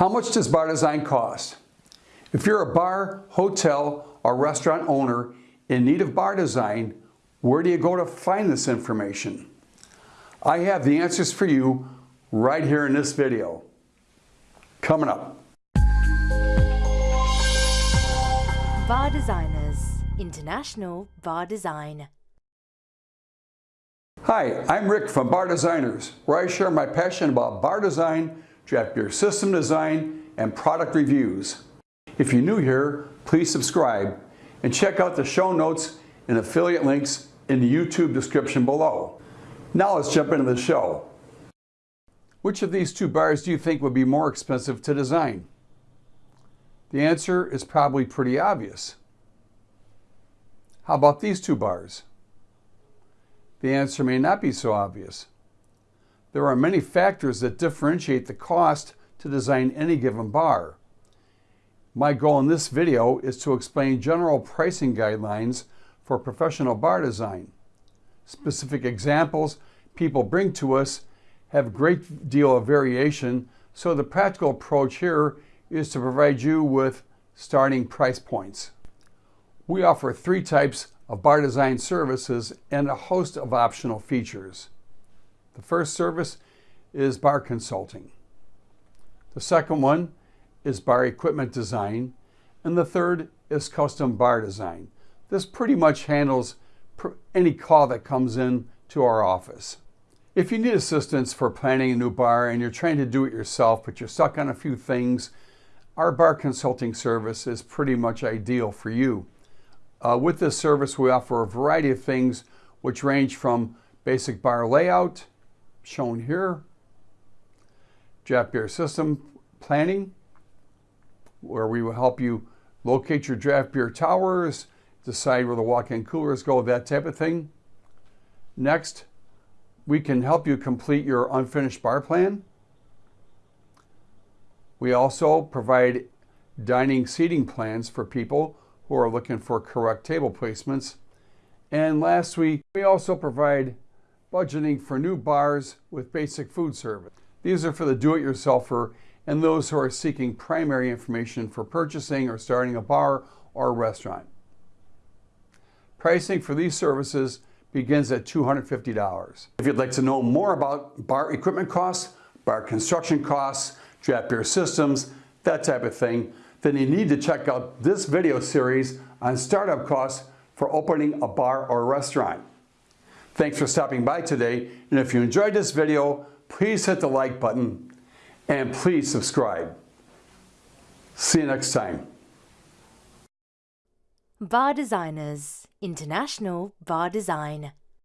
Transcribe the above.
How much does bar design cost? If you're a bar, hotel, or restaurant owner in need of bar design, where do you go to find this information? I have the answers for you right here in this video. Coming up. Bar Designers International Bar Design. Hi, I'm Rick from Bar Designers, where I share my passion about bar design, beer system design, and product reviews. If you're new here, please subscribe and check out the show notes and affiliate links in the YouTube description below. Now let's jump into the show. Which of these two bars do you think would be more expensive to design? The answer is probably pretty obvious. How about these two bars? The answer may not be so obvious. There are many factors that differentiate the cost to design any given bar. My goal in this video is to explain general pricing guidelines for professional bar design. Specific examples people bring to us have a great deal of variation, so the practical approach here is to provide you with starting price points. We offer three types of bar design services and a host of optional features. The first service is bar consulting. The second one is bar equipment design. And the third is custom bar design. This pretty much handles any call that comes in to our office. If you need assistance for planning a new bar and you're trying to do it yourself, but you're stuck on a few things, our bar consulting service is pretty much ideal for you. Uh, with this service, we offer a variety of things which range from basic bar layout, shown here, draft beer system planning, where we will help you locate your draft beer towers, decide where the walk-in coolers go, that type of thing. Next, we can help you complete your unfinished bar plan. We also provide dining seating plans for people who are looking for correct table placements. And lastly, we also provide budgeting for new bars with basic food service. These are for the do-it-yourselfer and those who are seeking primary information for purchasing or starting a bar or restaurant. Pricing for these services begins at $250. If you'd like to know more about bar equipment costs, bar construction costs, draft beer systems, that type of thing, then you need to check out this video series on startup costs for opening a bar or restaurant. Thanks for stopping by today, and if you enjoyed this video, please hit the like button and please subscribe. See you next time. Bar Designers International Bar Design